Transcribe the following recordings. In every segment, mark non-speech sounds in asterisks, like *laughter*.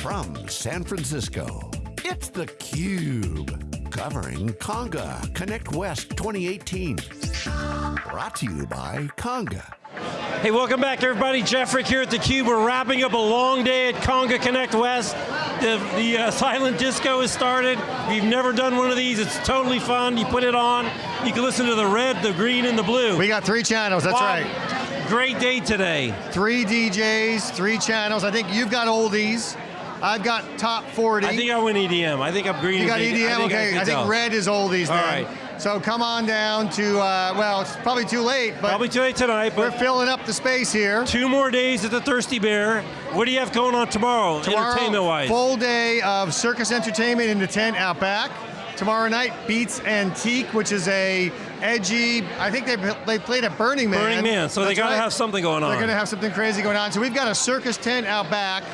From San Francisco, it's theCUBE. Covering Conga Connect West 2018. Brought to you by Conga. Hey, welcome back everybody. Jeff Frick here at theCUBE. We're wrapping up a long day at Conga Connect West. The, the uh, *laughs* silent disco has started. We've never done one of these. It's totally fun. You put it on, you can listen to the red, the green, and the blue. We got three channels, that's wow. right. Great day today. Three DJs, three channels. I think you've got oldies. I've got top 40. I think I went EDM. I think I'm green. You got EDM? I okay, I, I think red is oldies All then. right. So come on down to, uh, well, it's probably too late, but probably too late tonight. but. we're filling up the space here. Two more days at the Thirsty Bear. What do you have going on tomorrow, tomorrow entertainment-wise? full day of circus entertainment in the tent out back. Tomorrow night, Beats Antique, which is a edgy, I think they, they played at Burning Man. Burning Man, so That's they got to right. have something going on. They're going to have something crazy going on. So we've got a circus tent out back,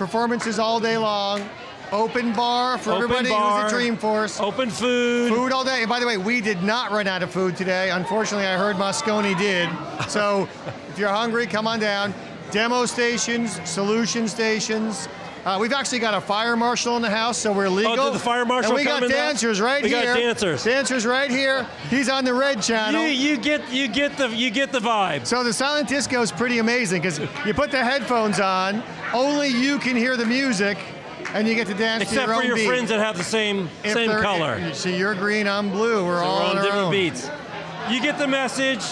performances all day long, open bar for Open everybody bar, who's at Dreamforce. Open food. Food all day. And by the way, we did not run out of food today. Unfortunately, I heard Moscone did. So if you're hungry, come on down. Demo stations, solution stations. Uh, we've actually got a fire marshal in the house, so we're legal. Oh, did the fire marshal And we got come in there? dancers right We got here. dancers. Dancers right here. He's on the red channel. You, you get you get the you get the vibe. So the silent disco is pretty amazing because you put the headphones on, only you can hear the music, and you get to dance Except to your for your beat. friends that have the same If same color. So you're green, I'm blue. We're So all we're on different own. beats. You get the message.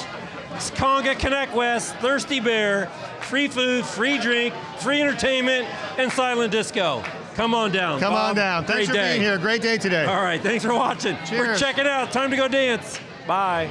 Conga Connect West, Thirsty Bear, free food, free drink, free entertainment, and silent disco. Come on down. Come Bob. on down. Thanks for day. being here. Great day today. All right, thanks for watching. We're checking out. Time to go dance. Bye.